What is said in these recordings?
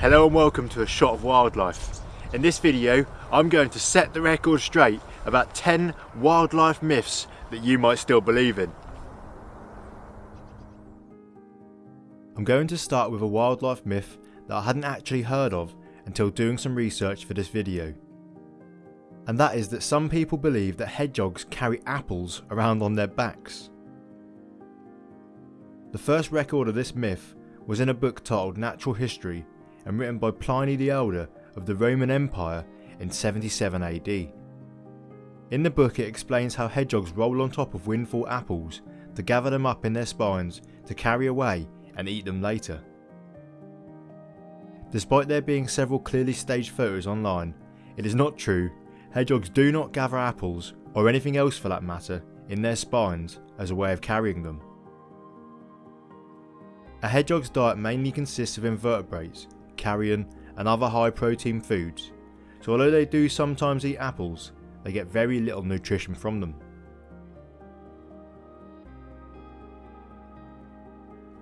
Hello and welcome to A Shot of Wildlife. In this video, I'm going to set the record straight about 10 wildlife myths that you might still believe in. I'm going to start with a wildlife myth that I hadn't actually heard of until doing some research for this video. And that is that some people believe that hedgehogs carry apples around on their backs. The first record of this myth was in a book titled Natural History and written by Pliny the Elder of the Roman Empire in 77 AD. In the book it explains how hedgehogs roll on top of windfall apples to gather them up in their spines to carry away and eat them later. Despite there being several clearly staged photos online, it is not true, hedgehogs do not gather apples, or anything else for that matter, in their spines as a way of carrying them. A hedgehog's diet mainly consists of invertebrates, carrion and other high protein foods, so although they do sometimes eat apples, they get very little nutrition from them.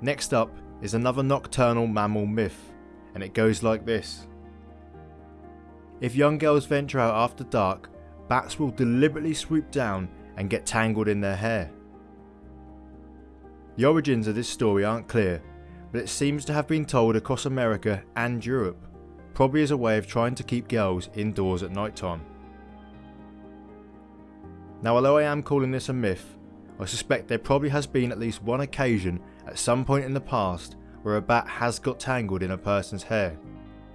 Next up is another nocturnal mammal myth, and it goes like this. If young girls venture out after dark, bats will deliberately swoop down and get tangled in their hair. The origins of this story aren't clear, but it seems to have been told across America and Europe, probably as a way of trying to keep girls indoors at night time. Now although I am calling this a myth, I suspect there probably has been at least one occasion at some point in the past where a bat has got tangled in a person's hair.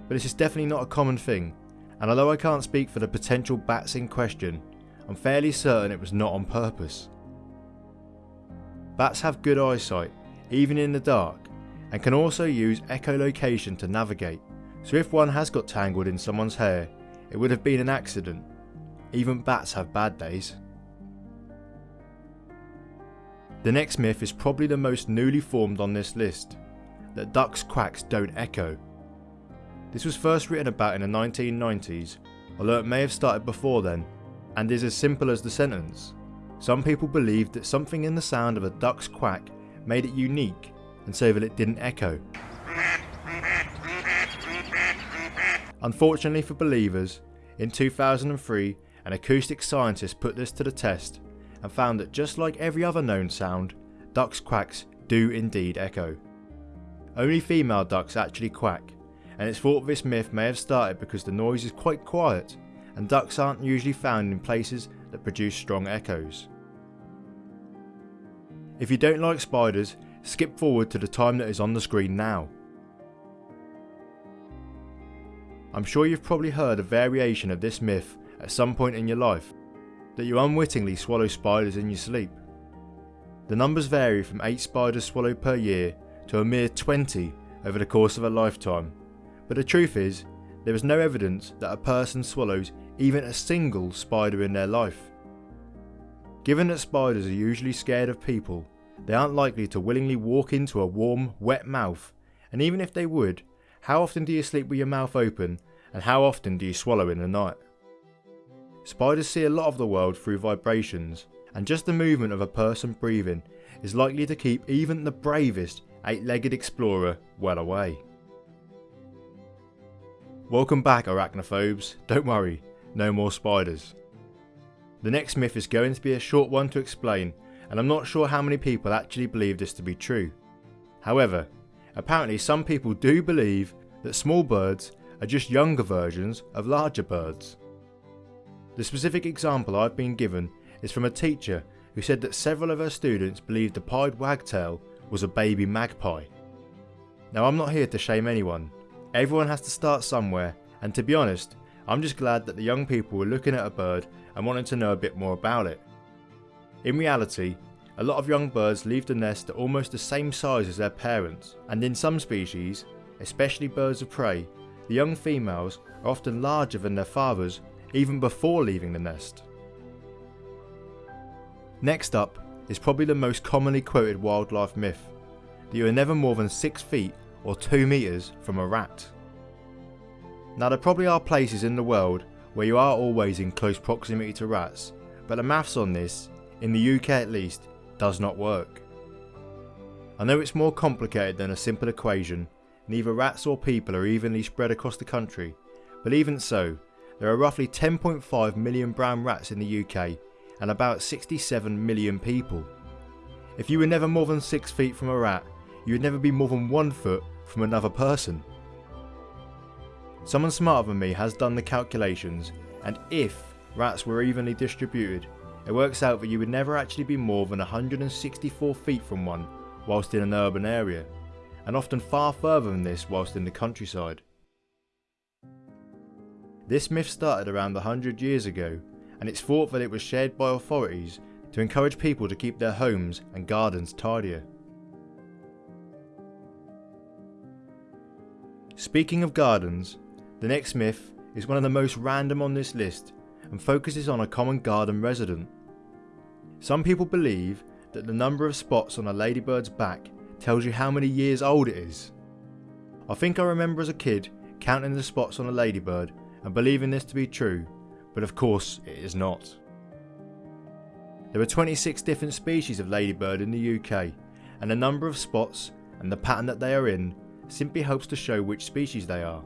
But this is definitely not a common thing, and although I can't speak for the potential bats in question, I'm fairly certain it was not on purpose. Bats have good eyesight, even in the dark, and can also use echolocation to navigate, so if one has got tangled in someone's hair, it would have been an accident. Even bats have bad days. The next myth is probably the most newly formed on this list, that ducks' quacks don't echo. This was first written about in the 1990s, although it may have started before then, and is as simple as the sentence. Some people believed that something in the sound of a duck's quack made it unique and so that it didn't echo. Unfortunately for believers, in 2003 an acoustic scientist put this to the test and found that just like every other known sound, ducks' quacks do indeed echo. Only female ducks actually quack, and it's thought this myth may have started because the noise is quite quiet and ducks aren't usually found in places that produce strong echoes. If you don't like spiders, skip forward to the time that is on the screen now. I'm sure you've probably heard a variation of this myth at some point in your life, that you unwittingly swallow spiders in your sleep. The numbers vary from 8 spiders swallowed per year to a mere 20 over the course of a lifetime, but the truth is, there is no evidence that a person swallows even a single spider in their life. Given that spiders are usually scared of people, they aren't likely to willingly walk into a warm, wet mouth, and even if they would, how often do you sleep with your mouth open, and how often do you swallow in the night? Spiders see a lot of the world through vibrations, and just the movement of a person breathing is likely to keep even the bravest eight-legged explorer well away. Welcome back arachnophobes, don't worry, no more spiders. The next myth is going to be a short one to explain and I'm not sure how many people actually believe this to be true. However, apparently some people do believe that small birds are just younger versions of larger birds. The specific example I've been given is from a teacher who said that several of her students believed the pied wagtail was a baby magpie. Now I'm not here to shame anyone, everyone has to start somewhere and to be honest, I'm just glad that the young people were looking at a bird and wanting to know a bit more about it. In reality, a lot of young birds leave the nest at almost the same size as their parents, and in some species, especially birds of prey, the young females are often larger than their fathers even before leaving the nest. Next up is probably the most commonly quoted wildlife myth, that you are never more than 6 feet or 2 metres from a rat. Now there probably are places in the world where you are always in close proximity to rats, but the maths on this in the UK at least, does not work. I know it's more complicated than a simple equation, neither rats or people are evenly spread across the country, but even so, there are roughly 10.5 million brown rats in the UK and about 67 million people. If you were never more than 6 feet from a rat, you would never be more than 1 foot from another person. Someone smarter than me has done the calculations, and if rats were evenly distributed, it works out that you would never actually be more than 164 feet from one whilst in an urban area, and often far further than this whilst in the countryside. This myth started around 100 years ago, and it's thought that it was shared by authorities to encourage people to keep their homes and gardens tidier. Speaking of gardens, the next myth is one of the most random on this list and focuses on a common garden resident. Some people believe that the number of spots on a ladybird's back tells you how many years old it is. I think I remember as a kid counting the spots on a ladybird and believing this to be true, but of course it is not. There are 26 different species of ladybird in the UK, and the number of spots and the pattern that they are in simply helps to show which species they are.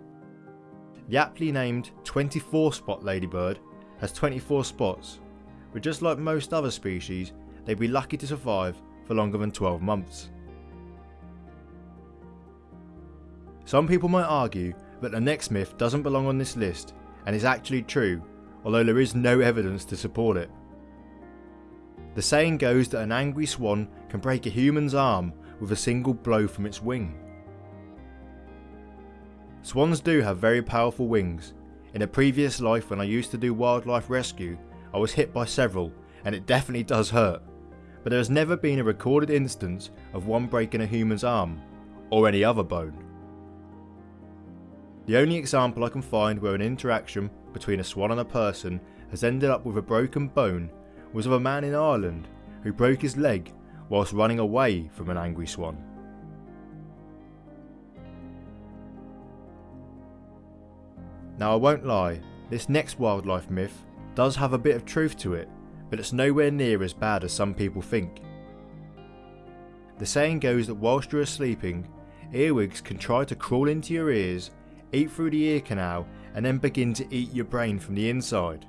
The aptly named 24 spot ladybird has 24 spots, but just like most other species, they'd be lucky to survive for longer than 12 months. Some people might argue that the next myth doesn't belong on this list and is actually true, although there is no evidence to support it. The saying goes that an angry swan can break a human's arm with a single blow from its wing. Swans do have very powerful wings, in a previous life when I used to do wildlife rescue, I was hit by several and it definitely does hurt. But there has never been a recorded instance of one breaking a human's arm, or any other bone. The only example I can find where an interaction between a swan and a person has ended up with a broken bone was of a man in Ireland who broke his leg whilst running away from an angry swan. Now I won't lie, this next wildlife myth does have a bit of truth to it, but it's nowhere near as bad as some people think. The saying goes that whilst you are sleeping, earwigs can try to crawl into your ears, eat through the ear canal and then begin to eat your brain from the inside.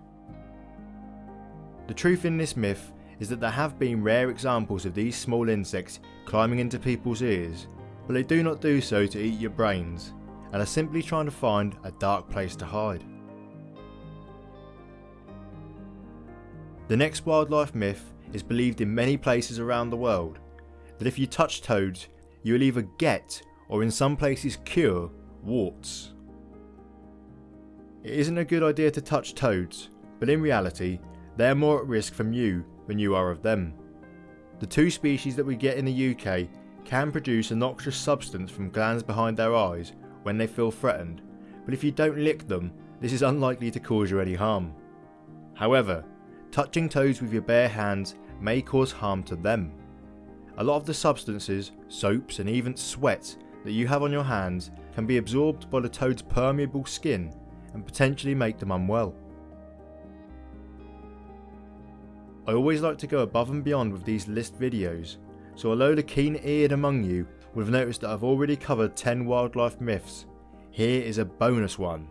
The truth in this myth is that there have been rare examples of these small insects climbing into people's ears, but they do not do so to eat your brains, and are simply trying to find a dark place to hide. The next wildlife myth is believed in many places around the world that if you touch toads, you will either get, or in some places cure, warts. It isn't a good idea to touch toads, but in reality, they are more at risk from you than you are of them. The two species that we get in the UK can produce a noxious substance from glands behind their eyes when they feel threatened, but if you don't lick them, this is unlikely to cause you any harm. However, touching toads with your bare hands may cause harm to them. A lot of the substances, soaps and even sweat that you have on your hands can be absorbed by the toad's permeable skin and potentially make them unwell. I always like to go above and beyond with these list videos, so although the keen eared among you have noticed that I've already covered 10 wildlife myths. Here is a bonus one.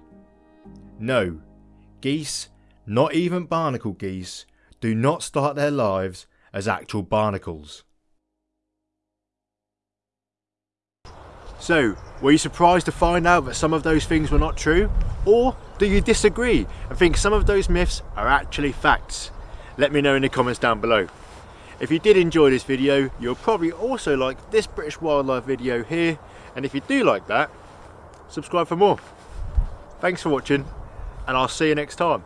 No, geese, not even barnacle geese, do not start their lives as actual barnacles. So, were you surprised to find out that some of those things were not true? Or do you disagree and think some of those myths are actually facts? Let me know in the comments down below. If you did enjoy this video, you'll probably also like this British wildlife video here. And if you do like that, subscribe for more. Thanks for watching and I'll see you next time.